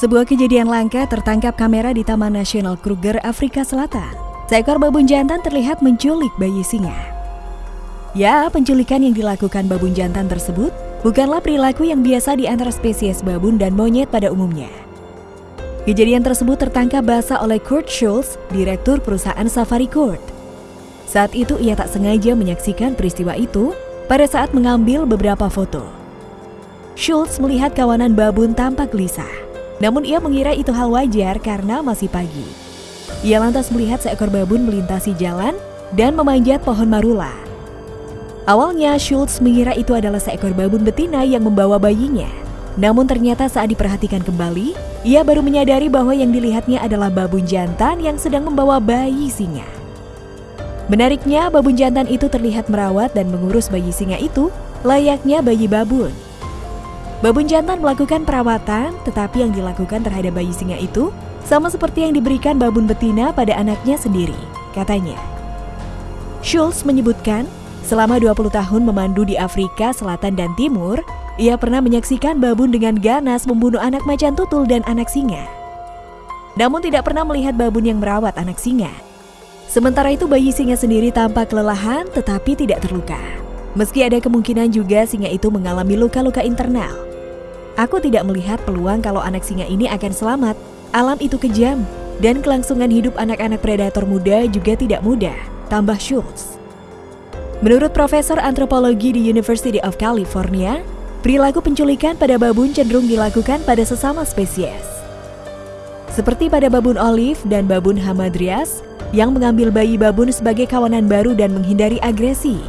Sebuah kejadian langka tertangkap kamera di Taman Nasional Kruger, Afrika Selatan. Seekor babun jantan terlihat menculik bayi singa. Ya, penculikan yang dilakukan babun jantan tersebut bukanlah perilaku yang biasa di antara spesies babun dan monyet pada umumnya. Kejadian tersebut tertangkap basah oleh Kurt Schultz, direktur perusahaan Safari Court. Saat itu ia tak sengaja menyaksikan peristiwa itu pada saat mengambil beberapa foto. Schultz melihat kawanan babun tampak gelisah. Namun ia mengira itu hal wajar karena masih pagi. Ia lantas melihat seekor babun melintasi jalan dan memanjat pohon marula. Awalnya Schultz mengira itu adalah seekor babun betina yang membawa bayinya. Namun ternyata saat diperhatikan kembali, ia baru menyadari bahwa yang dilihatnya adalah babun jantan yang sedang membawa bayi singa. Menariknya, babun jantan itu terlihat merawat dan mengurus bayi singa itu layaknya bayi babun. Babun jantan melakukan perawatan, tetapi yang dilakukan terhadap bayi singa itu sama seperti yang diberikan babun betina pada anaknya sendiri, katanya. Schultz menyebutkan, selama 20 tahun memandu di Afrika Selatan dan Timur, ia pernah menyaksikan babun dengan ganas membunuh anak macan tutul dan anak singa. Namun tidak pernah melihat babun yang merawat anak singa. Sementara itu bayi singa sendiri tampak kelelahan tetapi tidak terluka. Meski ada kemungkinan juga singa itu mengalami luka-luka internal. Aku tidak melihat peluang kalau anak singa ini akan selamat. Alam itu kejam, dan kelangsungan hidup anak-anak predator muda juga tidak mudah, tambah Schultz. Menurut Profesor Antropologi di University of California, perilaku penculikan pada babun cenderung dilakukan pada sesama spesies. Seperti pada babun olive dan babun hamadryas, yang mengambil bayi babun sebagai kawanan baru dan menghindari agresi.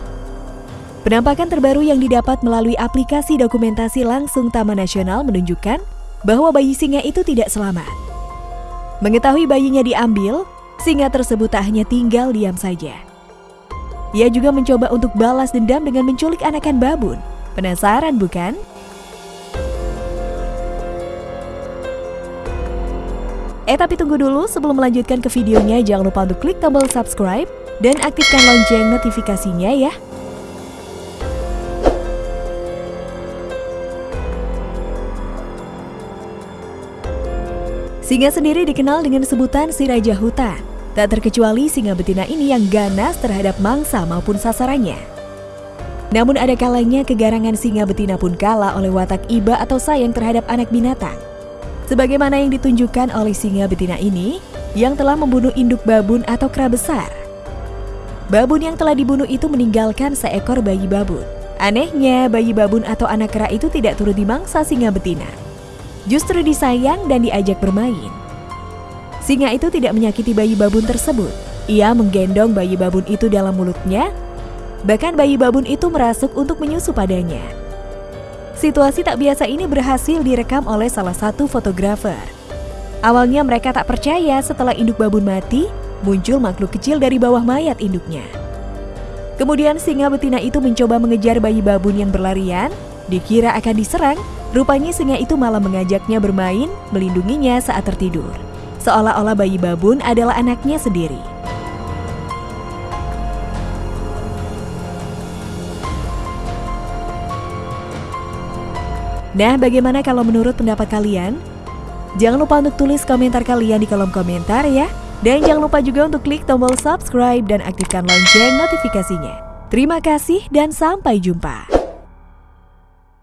Penampakan terbaru yang didapat melalui aplikasi dokumentasi langsung Taman Nasional menunjukkan bahwa bayi singa itu tidak selamat. Mengetahui bayinya diambil, singa tersebut tak hanya tinggal diam saja. Ia juga mencoba untuk balas dendam dengan menculik anakan babun. Penasaran bukan? Eh tapi tunggu dulu sebelum melanjutkan ke videonya jangan lupa untuk klik tombol subscribe dan aktifkan lonceng notifikasinya ya. Singa sendiri dikenal dengan sebutan si raja hutan. Tak terkecuali singa betina ini yang ganas terhadap mangsa maupun sasarannya. Namun ada kalanya kegarangan singa betina pun kalah oleh watak iba atau sayang terhadap anak binatang. Sebagaimana yang ditunjukkan oleh singa betina ini yang telah membunuh induk babun atau kera besar. Babun yang telah dibunuh itu meninggalkan seekor bayi babun. Anehnya, bayi babun atau anak kera itu tidak turut dimangsa singa betina justru disayang dan diajak bermain. Singa itu tidak menyakiti bayi babun tersebut. Ia menggendong bayi babun itu dalam mulutnya, bahkan bayi babun itu merasuk untuk menyusu padanya. Situasi tak biasa ini berhasil direkam oleh salah satu fotografer. Awalnya mereka tak percaya setelah induk babun mati, muncul makhluk kecil dari bawah mayat induknya. Kemudian singa betina itu mencoba mengejar bayi babun yang berlarian, dikira akan diserang, Rupanya singa itu malah mengajaknya bermain, melindunginya saat tertidur. Seolah-olah bayi babun adalah anaknya sendiri. Nah, bagaimana kalau menurut pendapat kalian? Jangan lupa untuk tulis komentar kalian di kolom komentar ya. Dan jangan lupa juga untuk klik tombol subscribe dan aktifkan lonceng notifikasinya. Terima kasih dan sampai jumpa.